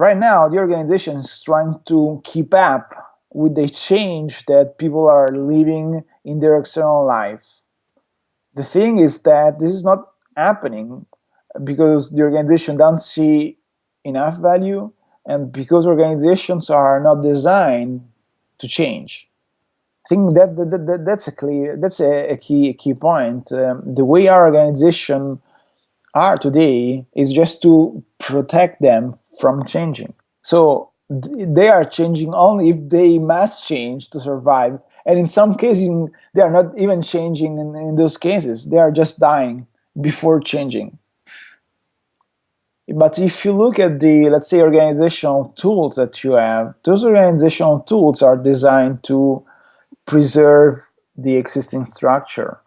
right now the organization is trying to keep up with the change that people are living in their external life. The thing is that this is not happening because the organization doesn't see enough value and because organizations are not designed to change. I think that, that, that that's a clear that's a, a key a key point. Um, the way our organization are today is just to protect them from changing. So they are changing only if they must change to survive. And in some cases, they are not even changing in, in those cases. They are just dying before changing. But if you look at the, let's say, organizational tools that you have, those organizational tools are designed to preserve the existing structure,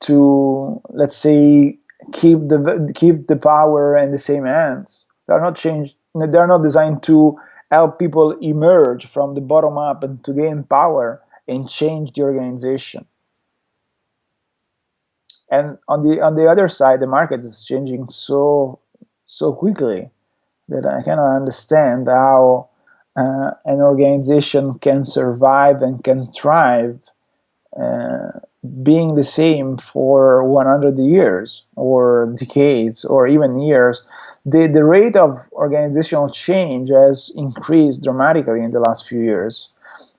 to, let's say, keep the keep the power in the same hands. They're not changed. They're not designed to help people emerge from the bottom up and to gain power and change the organization. And on the on the other side, the market is changing so so quickly that I cannot understand how uh, an organization can survive and can thrive uh, being the same for 100 years or decades or even years, the, the rate of organizational change has increased dramatically in the last few years.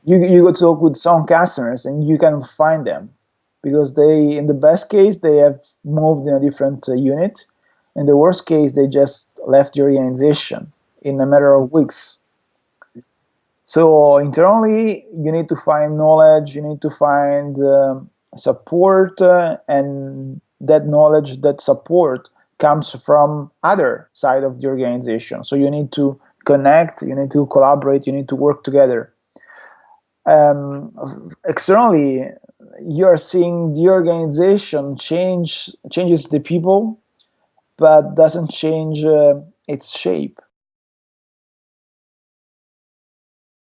You, you go talk with some customers and you cannot find them because they, in the best case, they have moved in a different uh, unit. In the worst case, they just left the organization in a matter of weeks. So internally, you need to find knowledge, you need to find um, support uh, and that knowledge, that support comes from other side of the organization. So you need to connect, you need to collaborate, you need to work together. Um, externally, you are seeing the organization change changes the people, but doesn't change uh, its shape.